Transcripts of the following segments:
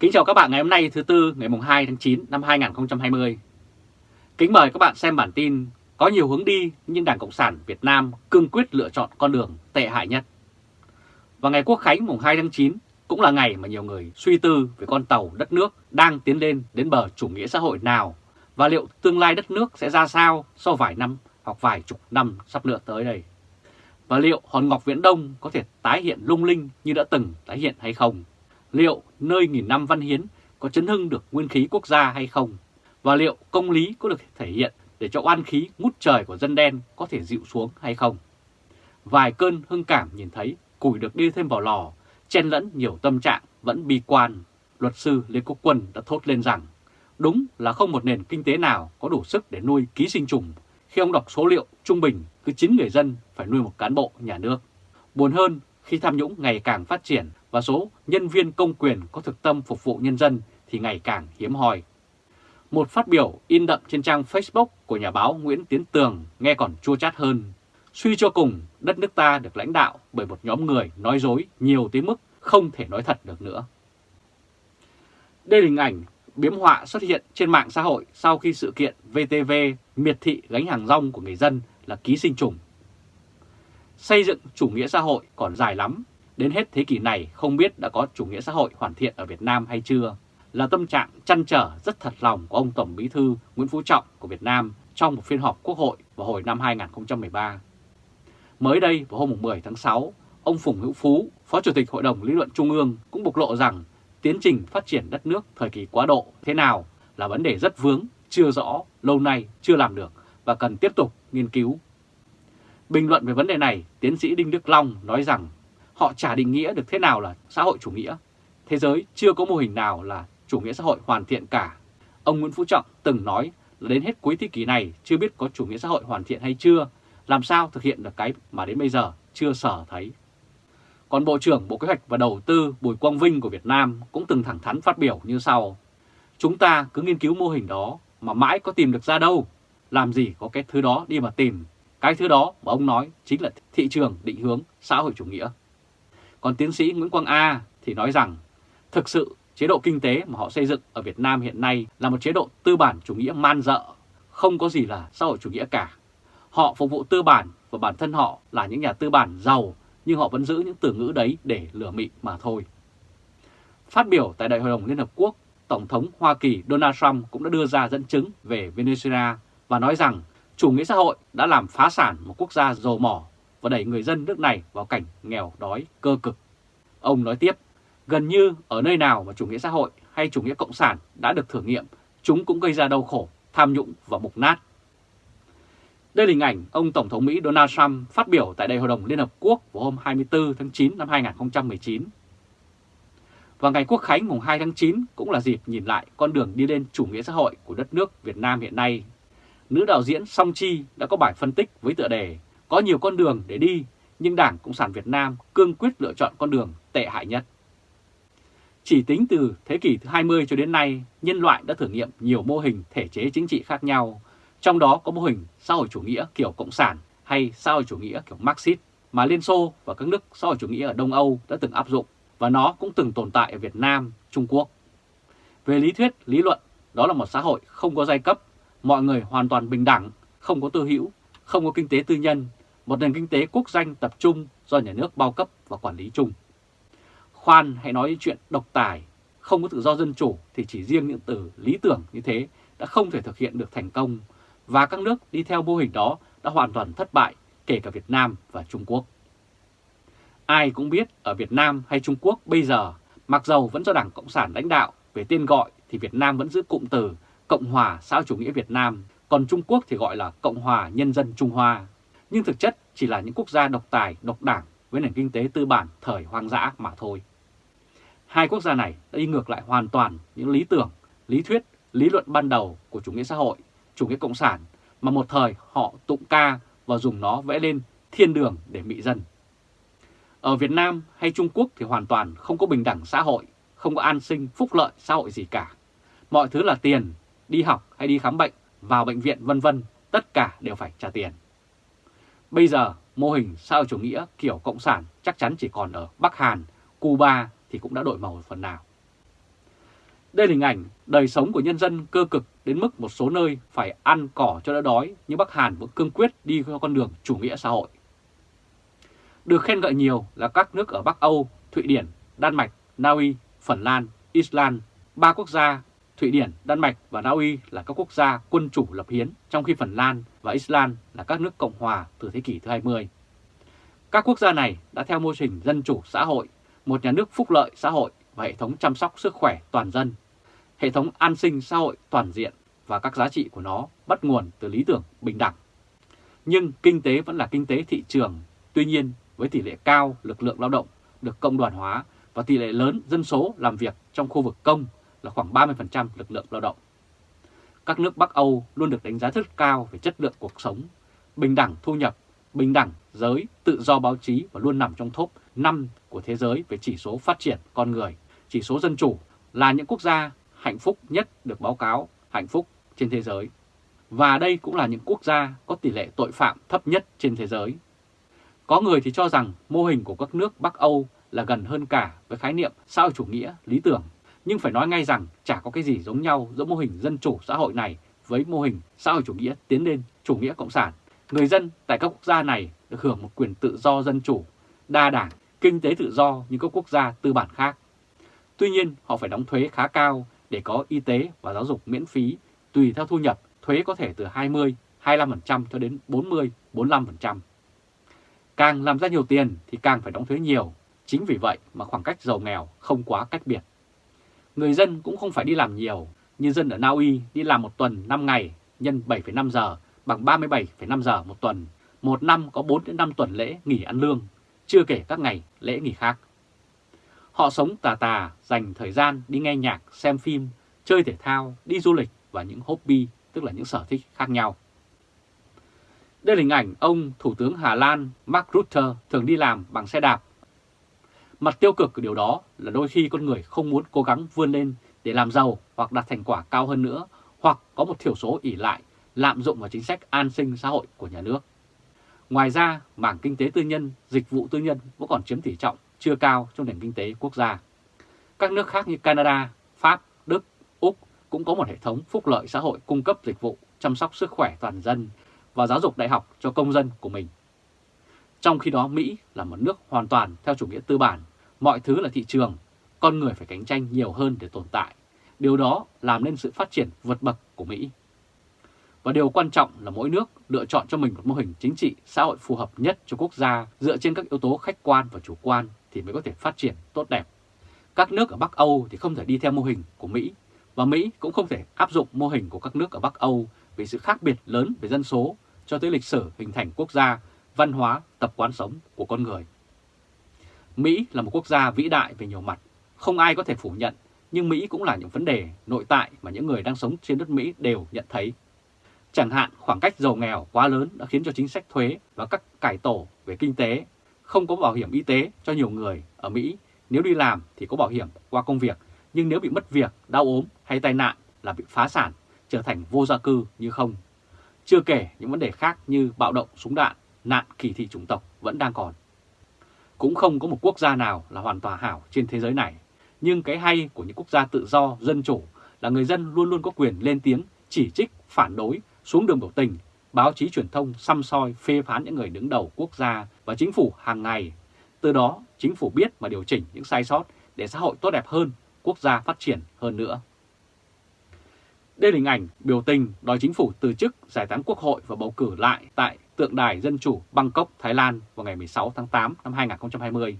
Kính chào các bạn ngày hôm nay, thứ Tư, ngày 2 tháng 9 năm 2020. Kính mời các bạn xem bản tin Có nhiều hướng đi, nhưng Đảng Cộng sản Việt Nam cương quyết lựa chọn con đường tệ hại nhất. Và ngày Quốc Khánh mùng 2 tháng 9 cũng là ngày mà nhiều người suy tư về con tàu đất nước đang tiến lên đến bờ chủ nghĩa xã hội nào và liệu tương lai đất nước sẽ ra sao sau vài năm hoặc vài chục năm sắp nữa tới đây. Và liệu hòn ngọc Viễn Đông có thể tái hiện lung linh như đã từng tái hiện hay không? Liệu nơi nghìn năm văn hiến có chấn hưng được nguyên khí quốc gia hay không? Và liệu công lý có được thể hiện để cho oan khí ngút trời của dân đen có thể dịu xuống hay không? Vài cơn hưng cảm nhìn thấy củi được đi thêm vào lò, chen lẫn nhiều tâm trạng vẫn bi quan. Luật sư Lê Quốc Quân đã thốt lên rằng đúng là không một nền kinh tế nào có đủ sức để nuôi ký sinh trùng khi ông đọc số liệu trung bình cứ 9 người dân phải nuôi một cán bộ nhà nước. Buồn hơn khi tham nhũng ngày càng phát triển và số nhân viên công quyền có thực tâm phục vụ nhân dân thì ngày càng hiếm hoi. Một phát biểu in đậm trên trang Facebook của nhà báo Nguyễn Tiến Tường nghe còn chua chát hơn. Suy cho cùng, đất nước ta được lãnh đạo bởi một nhóm người nói dối nhiều tới mức không thể nói thật được nữa. Đây là hình ảnh biếm họa xuất hiện trên mạng xã hội sau khi sự kiện VTV miệt thị gánh hàng rong của người dân là ký sinh trùng. Xây dựng chủ nghĩa xã hội còn dài lắm, đến hết thế kỷ này không biết đã có chủ nghĩa xã hội hoàn thiện ở Việt Nam hay chưa, là tâm trạng chăn trở rất thật lòng của ông Tổng Bí thư Nguyễn Phú Trọng của Việt Nam trong một phiên họp Quốc hội vào hồi năm 2013. Mới đây vào hôm 10 tháng 6, ông Phùng Hữu Phú, Phó Chủ tịch Hội đồng Lý luận Trung ương cũng bộc lộ rằng tiến trình phát triển đất nước thời kỳ quá độ thế nào là vấn đề rất vướng, chưa rõ, lâu nay chưa làm được và cần tiếp tục nghiên cứu. Bình luận về vấn đề này, tiến sĩ Đinh Đức Long nói rằng họ chả định nghĩa được thế nào là xã hội chủ nghĩa. Thế giới chưa có mô hình nào là chủ nghĩa xã hội hoàn thiện cả. Ông Nguyễn Phú Trọng từng nói là đến hết cuối thế kỷ này chưa biết có chủ nghĩa xã hội hoàn thiện hay chưa, làm sao thực hiện được cái mà đến bây giờ chưa sở thấy. Còn Bộ trưởng Bộ Kế hoạch và Đầu tư Bùi Quang Vinh của Việt Nam cũng từng thẳng thắn phát biểu như sau. Chúng ta cứ nghiên cứu mô hình đó mà mãi có tìm được ra đâu. Làm gì có cái thứ đó đi mà tìm. Cái thứ đó mà ông nói chính là thị trường định hướng xã hội chủ nghĩa. Còn tiến sĩ Nguyễn Quang A thì nói rằng thực sự chế độ kinh tế mà họ xây dựng ở Việt Nam hiện nay là một chế độ tư bản chủ nghĩa man dợ, không có gì là xã hội chủ nghĩa cả. Họ phục vụ tư bản và bản thân họ là những nhà tư bản giàu nhưng họ vẫn giữ những từ ngữ đấy để lừa mị mà thôi. Phát biểu tại Đại hội đồng Liên Hợp Quốc, Tổng thống Hoa Kỳ Donald Trump cũng đã đưa ra dẫn chứng về Venezuela và nói rằng chủ nghĩa xã hội đã làm phá sản một quốc gia dầu mỏ và đẩy người dân nước này vào cảnh nghèo đói cơ cực. Ông nói tiếp, gần như ở nơi nào mà chủ nghĩa xã hội hay chủ nghĩa cộng sản đã được thử nghiệm, chúng cũng gây ra đau khổ, tham nhũng và mục nát. Đây là hình ảnh ông Tổng thống Mỹ Donald Trump phát biểu tại Đại hội đồng Liên Hợp Quốc vào hôm 24 tháng 9 năm 2019. Và ngày Quốc khánh mùng 2 tháng 9 cũng là dịp nhìn lại con đường đi lên chủ nghĩa xã hội của đất nước Việt Nam hiện nay. Nữ đạo diễn Song Chi đã có bài phân tích với tựa đề Có nhiều con đường để đi, nhưng Đảng Cộng sản Việt Nam cương quyết lựa chọn con đường tệ hại nhất. Chỉ tính từ thế kỷ thứ 20 cho đến nay, nhân loại đã thử nghiệm nhiều mô hình thể chế chính trị khác nhau, trong đó có mô hình xã hội chủ nghĩa kiểu Cộng sản hay xã hội chủ nghĩa kiểu Marxist mà Liên Xô và các nước xã hội chủ nghĩa ở Đông Âu đã từng áp dụng và nó cũng từng tồn tại ở Việt Nam, Trung Quốc. Về lý thuyết, lý luận, đó là một xã hội không có giai cấp, mọi người hoàn toàn bình đẳng, không có tư hữu, không có kinh tế tư nhân, một nền kinh tế quốc danh tập trung do nhà nước bao cấp và quản lý chung. Khoan hãy nói chuyện độc tài, không có tự do dân chủ thì chỉ riêng những từ lý tưởng như thế đã không thể thực hiện được thành công và các nước đi theo mô hình đó đã hoàn toàn thất bại, kể cả Việt Nam và Trung Quốc. Ai cũng biết ở Việt Nam hay Trung Quốc bây giờ, mặc dầu vẫn do Đảng Cộng sản lãnh đạo, về tên gọi thì Việt Nam vẫn giữ cụm từ Cộng hòa xã chủ nghĩa Việt Nam, còn Trung Quốc thì gọi là Cộng hòa Nhân dân Trung Hoa. Nhưng thực chất chỉ là những quốc gia độc tài, độc đảng với nền kinh tế tư bản thời hoang dã mà thôi. Hai quốc gia này đã đi ngược lại hoàn toàn những lý tưởng, lý thuyết, lý luận ban đầu của chủ nghĩa xã hội chủ nghĩa cộng sản mà một thời họ tụng ca và dùng nó vẽ lên thiên đường để mị dân. Ở Việt Nam hay Trung Quốc thì hoàn toàn không có bình đẳng xã hội, không có an sinh, phúc lợi xã hội gì cả. Mọi thứ là tiền, đi học hay đi khám bệnh, vào bệnh viện vân vân, tất cả đều phải trả tiền. Bây giờ, mô hình xã hội chủ nghĩa kiểu cộng sản chắc chắn chỉ còn ở Bắc Hàn, Cuba thì cũng đã đổi màu phần nào. Đây là hình ảnh đời sống của nhân dân cơ cực đến mức một số nơi phải ăn cỏ cho đỡ đói, nhưng Bắc Hàn vẫn cương quyết đi theo con đường chủ nghĩa xã hội. Được khen ngợi nhiều là các nước ở Bắc Âu, Thụy Điển, Đan Mạch, Na Uy, Phần Lan, Iceland, ba quốc gia Thụy Điển, Đan Mạch và Na Uy là các quốc gia quân chủ lập hiến, trong khi Phần Lan và Iceland là các nước Cộng hòa từ thế kỷ thứ 20. Các quốc gia này đã theo mô hình dân chủ xã hội, một nhà nước phúc lợi xã hội và hệ thống chăm sóc sức khỏe toàn dân, hệ thống an sinh xã hội toàn diện và các giá trị của nó bắt nguồn từ lý tưởng bình đẳng. Nhưng kinh tế vẫn là kinh tế thị trường, tuy nhiên với tỷ lệ cao lực lượng lao động được cộng đoàn hóa và tỷ lệ lớn dân số làm việc trong khu vực công là khoảng 30% lực lượng lao động. Các nước Bắc Âu luôn được đánh giá rất cao về chất lượng cuộc sống, bình đẳng thu nhập, bình đẳng giới, tự do báo chí và luôn nằm trong top 5 của thế giới về chỉ số phát triển con người, chỉ số dân chủ là những quốc gia hạnh phúc nhất được báo cáo hạnh phúc trên thế giới. Và đây cũng là những quốc gia có tỷ lệ tội phạm thấp nhất trên thế giới. Có người thì cho rằng mô hình của các nước Bắc Âu là gần hơn cả với khái niệm xã hội chủ nghĩa lý tưởng. Nhưng phải nói ngay rằng chả có cái gì giống nhau giữa mô hình dân chủ xã hội này với mô hình xã hội chủ nghĩa tiến lên chủ nghĩa cộng sản. Người dân tại các quốc gia này được hưởng một quyền tự do dân chủ, đa đảng, kinh tế tự do như các quốc gia tư bản khác. Tuy nhiên họ phải đóng thuế khá cao để có y tế và giáo dục miễn phí tùy theo thu nhập, thuế có thể từ 20, 25% cho đến 40, 45%. Càng làm ra nhiều tiền thì càng phải đóng thuế nhiều, chính vì vậy mà khoảng cách giàu nghèo không quá cách biệt. Người dân cũng không phải đi làm nhiều, như dân ở Na Uy đi làm một tuần 5 ngày nhân 7,5 giờ bằng 37,5 giờ một tuần, một năm có 4 đến 5 tuần lễ nghỉ ăn lương, chưa kể các ngày lễ nghỉ khác. Họ sống tà tà, dành thời gian đi nghe nhạc, xem phim, chơi thể thao, đi du lịch và những hobby, tức là những sở thích khác nhau. Đây là hình ảnh ông Thủ tướng Hà Lan Mark Rutte thường đi làm bằng xe đạp. Mặt tiêu cực của điều đó là đôi khi con người không muốn cố gắng vươn lên để làm giàu hoặc đạt thành quả cao hơn nữa, hoặc có một thiểu số ỉ lại, lạm dụng vào chính sách an sinh xã hội của nhà nước. Ngoài ra, mảng kinh tế tư nhân, dịch vụ tư nhân vẫn còn chiếm tỷ trọng chưa cao trong nền kinh tế quốc gia. Các nước khác như Canada, Pháp, Đức, Úc cũng có một hệ thống phúc lợi xã hội cung cấp dịch vụ chăm sóc sức khỏe toàn dân và giáo dục đại học cho công dân của mình. Trong khi đó Mỹ là một nước hoàn toàn theo chủ nghĩa tư bản, mọi thứ là thị trường, con người phải cạnh tranh nhiều hơn để tồn tại. Điều đó làm nên sự phát triển vượt bậc của Mỹ. Và điều quan trọng là mỗi nước lựa chọn cho mình một mô hình chính trị xã hội phù hợp nhất cho quốc gia dựa trên các yếu tố khách quan và chủ quan thì mới có thể phát triển tốt đẹp. Các nước ở Bắc Âu thì không thể đi theo mô hình của Mỹ và Mỹ cũng không thể áp dụng mô hình của các nước ở Bắc Âu vì sự khác biệt lớn về dân số cho tới lịch sử hình thành quốc gia, văn hóa, tập quán sống của con người. Mỹ là một quốc gia vĩ đại về nhiều mặt, không ai có thể phủ nhận, nhưng Mỹ cũng là những vấn đề nội tại mà những người đang sống trên đất Mỹ đều nhận thấy. Chẳng hạn khoảng cách giàu nghèo quá lớn đã khiến cho chính sách thuế và các cải tổ về kinh tế không có bảo hiểm y tế cho nhiều người ở Mỹ. Nếu đi làm thì có bảo hiểm qua công việc, nhưng nếu bị mất việc, đau ốm hay tai nạn là bị phá sản, trở thành vô gia cư như không. Chưa kể những vấn đề khác như bạo động súng đạn, nạn kỳ thị chủng tộc vẫn đang còn. Cũng không có một quốc gia nào là hoàn toàn hảo trên thế giới này. Nhưng cái hay của những quốc gia tự do, dân chủ là người dân luôn luôn có quyền lên tiếng, chỉ trích, phản đối, xuống đường biểu tình báo chí truyền thông xăm soi phê phán những người đứng đầu quốc gia và chính phủ hàng ngày. Từ đó, chính phủ biết mà điều chỉnh những sai sót để xã hội tốt đẹp hơn, quốc gia phát triển hơn nữa. Đây là hình ảnh biểu tình đòi chính phủ từ chức giải tán quốc hội và bầu cử lại tại tượng đài Dân Chủ Bangkok, Thái Lan vào ngày 16 tháng 8 năm 2020.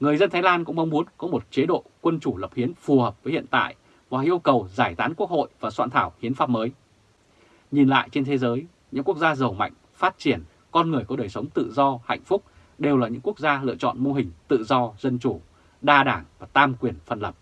Người dân Thái Lan cũng mong muốn có một chế độ quân chủ lập hiến phù hợp với hiện tại và yêu cầu giải tán quốc hội và soạn thảo hiến pháp mới. Nhìn lại trên thế giới, những quốc gia giàu mạnh, phát triển, con người có đời sống tự do, hạnh phúc đều là những quốc gia lựa chọn mô hình tự do, dân chủ, đa đảng và tam quyền phân lập.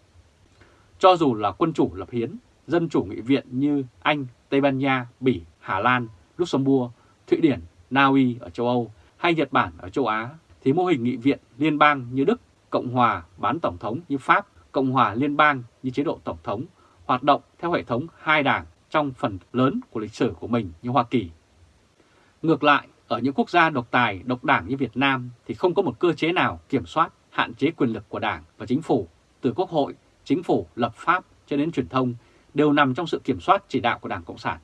Cho dù là quân chủ lập hiến, dân chủ nghị viện như Anh, Tây Ban Nha, Bỉ, Hà Lan, Luxembourg, Thụy Điển, Na Uy ở châu Âu hay Nhật Bản ở châu Á, thì mô hình nghị viện liên bang như Đức, Cộng hòa bán tổng thống như Pháp, Cộng hòa liên bang như chế độ tổng thống, hoạt động theo hệ thống hai đảng trong phần lớn của lịch sử của mình như Hoa Kỳ. Ngược lại, ở những quốc gia độc tài, độc đảng như Việt Nam thì không có một cơ chế nào kiểm soát, hạn chế quyền lực của đảng và chính phủ từ quốc hội chính phủ, lập pháp cho đến truyền thông đều nằm trong sự kiểm soát chỉ đạo của Đảng Cộng sản.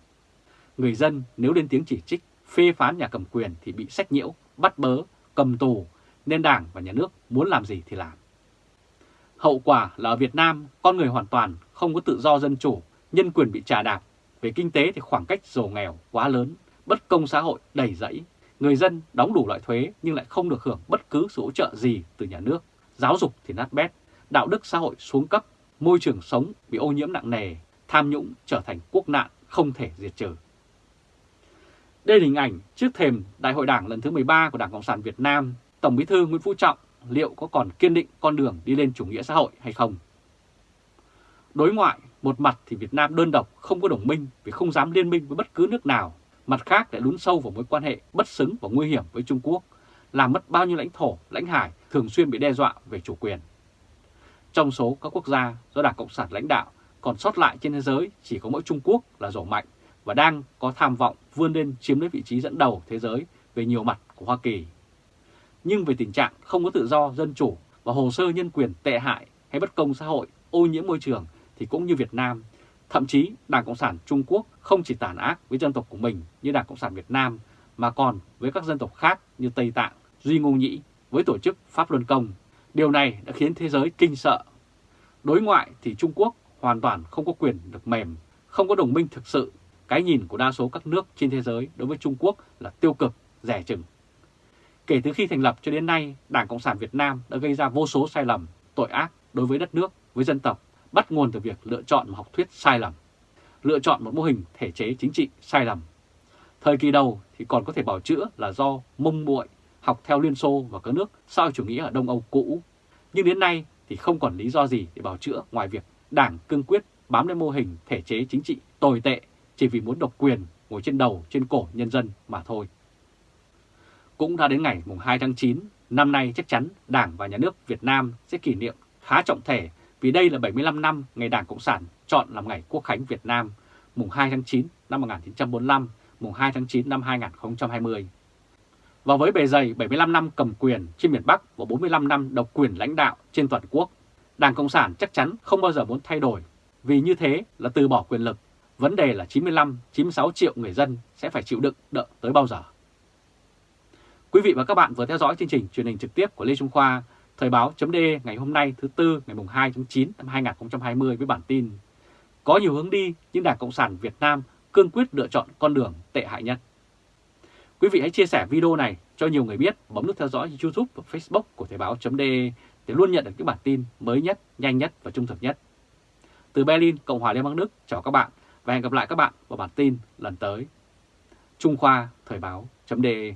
Người dân nếu lên tiếng chỉ trích, phê phán nhà cầm quyền thì bị sách nhiễu, bắt bớ, cầm tù, nên Đảng và Nhà nước muốn làm gì thì làm. Hậu quả là ở Việt Nam, con người hoàn toàn không có tự do dân chủ, nhân quyền bị trà đạp. Về kinh tế thì khoảng cách giàu nghèo quá lớn, bất công xã hội đầy rẫy. Người dân đóng đủ loại thuế nhưng lại không được hưởng bất cứ sự hỗ trợ gì từ nhà nước. Giáo dục thì nát bét, đạo đức xã hội xuống cấp, môi trường sống bị ô nhiễm nặng nề, tham nhũng trở thành quốc nạn không thể diệt trừ. Đây là hình ảnh trước thềm Đại hội Đảng lần thứ 13 của Đảng Cộng sản Việt Nam, Tổng Bí thư Nguyễn Phú Trọng liệu có còn kiên định con đường đi lên chủ nghĩa xã hội hay không. Đối ngoại, một mặt thì Việt Nam đơn độc không có đồng minh vì không dám liên minh với bất cứ nước nào, mặt khác lại lún sâu vào mối quan hệ bất xứng và nguy hiểm với Trung Quốc, làm mất bao nhiêu lãnh thổ, lãnh hải thường xuyên bị đe dọa về chủ quyền. Trong số các quốc gia do Đảng Cộng sản lãnh đạo còn sót lại trên thế giới chỉ có mỗi Trung Quốc là rổ mạnh và đang có tham vọng vươn lên chiếm lấy vị trí dẫn đầu thế giới về nhiều mặt của Hoa Kỳ nhưng về tình trạng không có tự do, dân chủ và hồ sơ nhân quyền tệ hại hay bất công xã hội, ô nhiễm môi trường thì cũng như Việt Nam. Thậm chí Đảng Cộng sản Trung Quốc không chỉ tàn ác với dân tộc của mình như Đảng Cộng sản Việt Nam mà còn với các dân tộc khác như Tây Tạng, Duy Ngô Nhĩ với tổ chức Pháp Luân Công. Điều này đã khiến thế giới kinh sợ. Đối ngoại thì Trung Quốc hoàn toàn không có quyền được mềm, không có đồng minh thực sự. Cái nhìn của đa số các nước trên thế giới đối với Trung Quốc là tiêu cực, rẻ chừng Kể từ khi thành lập cho đến nay, Đảng Cộng sản Việt Nam đã gây ra vô số sai lầm, tội ác đối với đất nước, với dân tộc, bắt nguồn từ việc lựa chọn một học thuyết sai lầm, lựa chọn một mô hình thể chế chính trị sai lầm. Thời kỳ đầu thì còn có thể bảo chữa là do mông muội học theo Liên Xô và các nước sau chủ nghĩa ở Đông Âu cũ. Nhưng đến nay thì không còn lý do gì để bảo chữa ngoài việc Đảng cương quyết bám lên mô hình thể chế chính trị tồi tệ chỉ vì muốn độc quyền ngồi trên đầu trên cổ nhân dân mà thôi. Cũng đã đến ngày 2 tháng 9, năm nay chắc chắn Đảng và Nhà nước Việt Nam sẽ kỷ niệm khá trọng thể vì đây là 75 năm ngày Đảng Cộng sản chọn làm ngày Quốc khánh Việt Nam, mùng 2 tháng 9 năm 1945, mùng 2 tháng 9 năm 2020. Và với bề dày 75 năm cầm quyền trên miền Bắc và 45 năm độc quyền lãnh đạo trên toàn quốc, Đảng Cộng sản chắc chắn không bao giờ muốn thay đổi, vì như thế là từ bỏ quyền lực. Vấn đề là 95-96 triệu người dân sẽ phải chịu đựng đợi tới bao giờ. Quý vị và các bạn vừa theo dõi chương trình truyền hình trực tiếp của Lê Trung Khoa, Thời báo.de ngày hôm nay thứ Tư ngày 2 tháng 9 năm 2020 với bản tin Có nhiều hướng đi nhưng Đảng Cộng sản Việt Nam cương quyết lựa chọn con đường tệ hại nhất. Quý vị hãy chia sẻ video này cho nhiều người biết, bấm nút theo dõi YouTube và Facebook của Thời báo.de để luôn nhận được những bản tin mới nhất, nhanh nhất và trung thực nhất. Từ Berlin, Cộng hòa Liên bang Đức, chào các bạn và hẹn gặp lại các bạn vào bản tin lần tới. Trung Khoa Thời báo.de